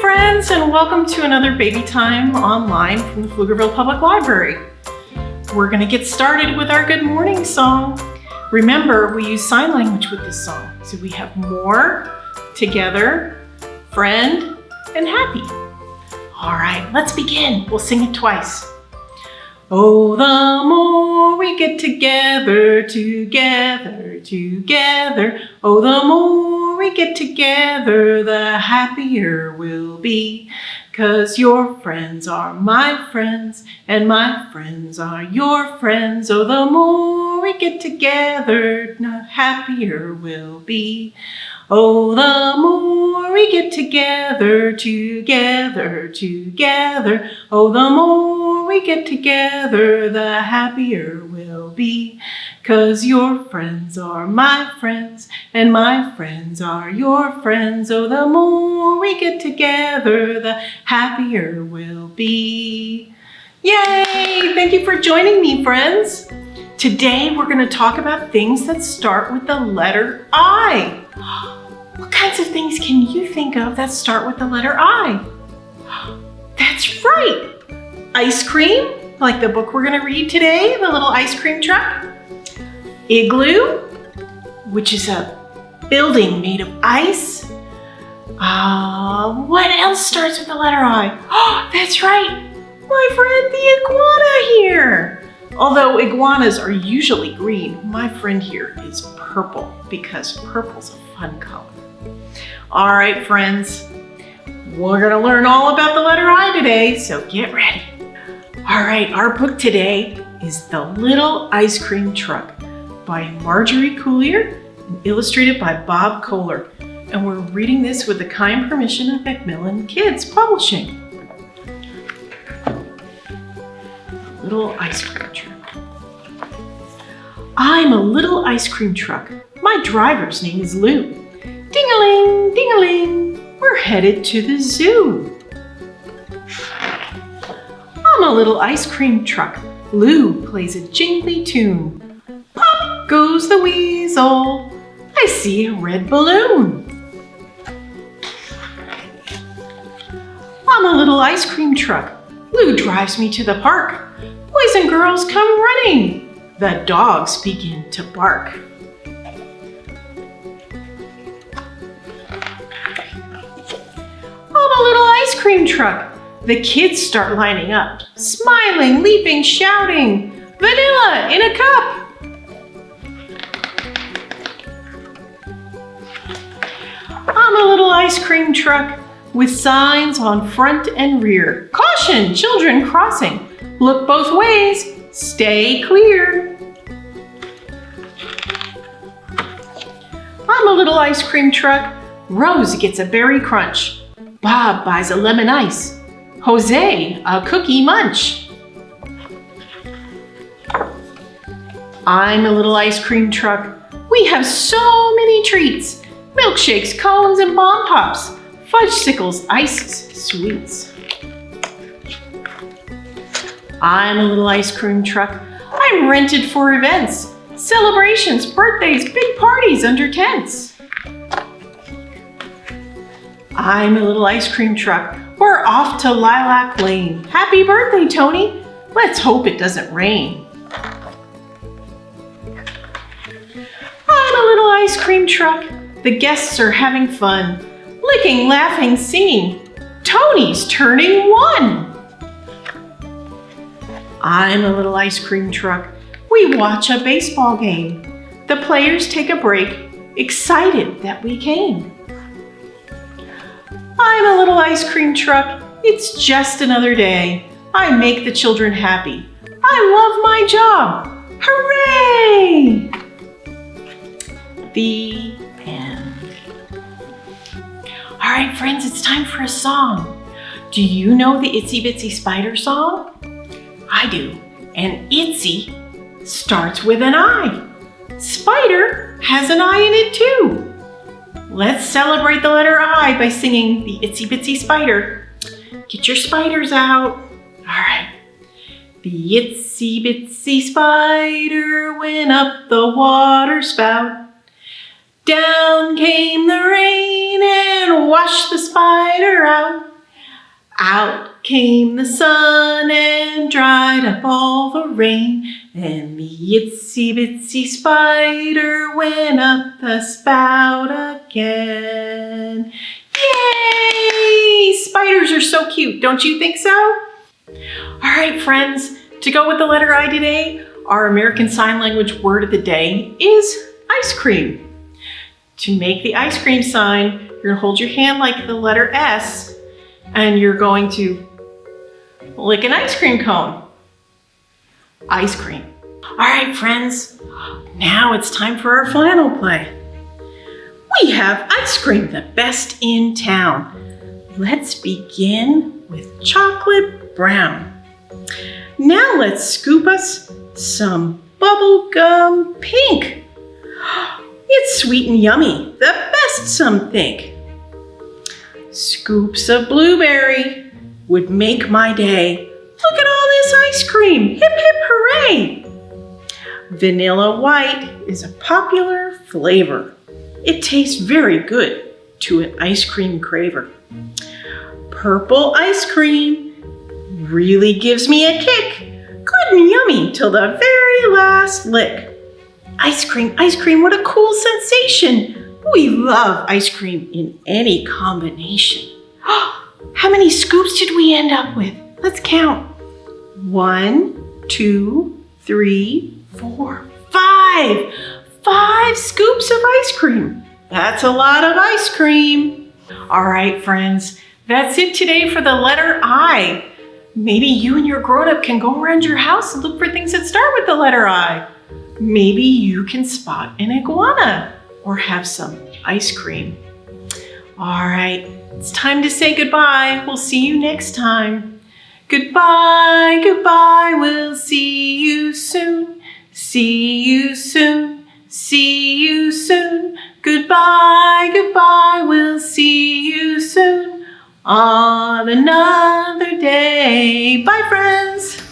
friends, and welcome to another Baby Time online from the Pflugerville Public Library. We're going to get started with our good morning song. Remember, we use sign language with this song. So we have more, together, friend, and happy. All right, let's begin. We'll sing it twice. Oh, the more we get together, together, together. Oh, the more get together, the happier we'll be. Cause your friends are my friends, and my friends are your friends. Oh, the more we get together, the happier we'll be. Oh, the more we get together, together, together. Oh, the more we get together, the happier be. Cause your friends are my friends, and my friends are your friends. Oh, the more we get together, the happier we'll be. Yay! Thank you for joining me, friends. Today, we're gonna talk about things that start with the letter I. What kinds of things can you think of that start with the letter I? That's right! Ice cream, like the book we're gonna read today, the little ice cream truck. Igloo, which is a building made of ice. Uh, what else starts with the letter I? Oh, that's right, my friend the iguana here. Although iguanas are usually green, my friend here is purple because purple's a fun color. All right, friends, we're gonna learn all about the letter I today, so get ready. All right, our book today is The Little Ice Cream Truck by Margery Coulier and illustrated by Bob Kolar. And we're reading this with the kind permission of Macmillan Kids Publishing. Little Ice Cream Truck. I'm a little ice cream truck. My driver's name is Lou. Ding-a-ling, ding-a-ling, we're headed to the zoo. A little ice cream truck. Lou plays a jingly tune. Pop goes the weasel. I see a red balloon. I'm a little ice cream truck. Lou drives me to the park. Boys and girls come running. The dogs begin to bark. I'm a little ice cream truck. The kids start lining up, smiling, leaping, shouting, vanilla in a cup. I'm a little ice cream truck with signs on front and rear. Caution, children crossing. Look both ways, stay clear. I'm a little ice cream truck. Rose gets a berry crunch. Bob buys a lemon ice. Jose, a cookie munch. I'm a little ice cream truck. We have so many treats. Milkshakes, cones, and bomb pops. Fudgesicles, ices, sweets. I'm a little ice cream truck. I'm rented for events, celebrations, birthdays, big parties under tents. I'm a little ice cream truck. Off to Lilac Lane. Happy birthday, Tony. Let's hope it doesn't rain. I'm a little ice cream truck. The guests are having fun. Licking, laughing, singing. Tony's turning one. I'm a little ice cream truck. We watch a baseball game. The players take a break, excited that we came. I'm a little ice cream truck. It's just another day. I make the children happy. I love my job. Hooray! The end. All right, friends, it's time for a song. Do you know the Itsy Bitsy Spider song? I do. And Itsy starts with an I. Spider has an I in it too. Let's celebrate the letter I by singing the Itsy Bitsy Spider. Get your spiders out. All right. The itsy bitsy spider went up the water spout. Down came the rain and washed the spider out. Out came the sun and dried up all the rain. And the itsy bitsy spider went up the spout again. Yay! Spiders are so cute, don't you think so? All right, friends, to go with the letter I today, our American Sign Language word of the day is ice cream. To make the ice cream sign, you're gonna hold your hand like the letter S and you're going to lick an ice cream cone. Ice cream. All right, friends, now it's time for our flannel play. We have ice cream, the best in town. Let's begin with chocolate brown. Now let's scoop us some bubblegum pink. It's sweet and yummy, the best some think. Scoops of blueberry would make my day. Cream, hip hip hooray! Vanilla white is a popular flavor. It tastes very good to an ice cream craver. Purple ice cream really gives me a kick. Good and yummy till the very last lick. Ice cream, ice cream, what a cool sensation. We love ice cream in any combination. How many scoops did we end up with? Let's count. One, two, three, four, five. Five scoops of ice cream. That's a lot of ice cream. All right, friends, that's it today for the letter I. Maybe you and your grown-up can go around your house and look for things that start with the letter I. Maybe you can spot an iguana or have some ice cream. All right, it's time to say goodbye. We'll see you next time. Goodbye, goodbye, we'll see you soon. See you soon, see you soon. Goodbye, goodbye, we'll see you soon on another day. Bye, friends.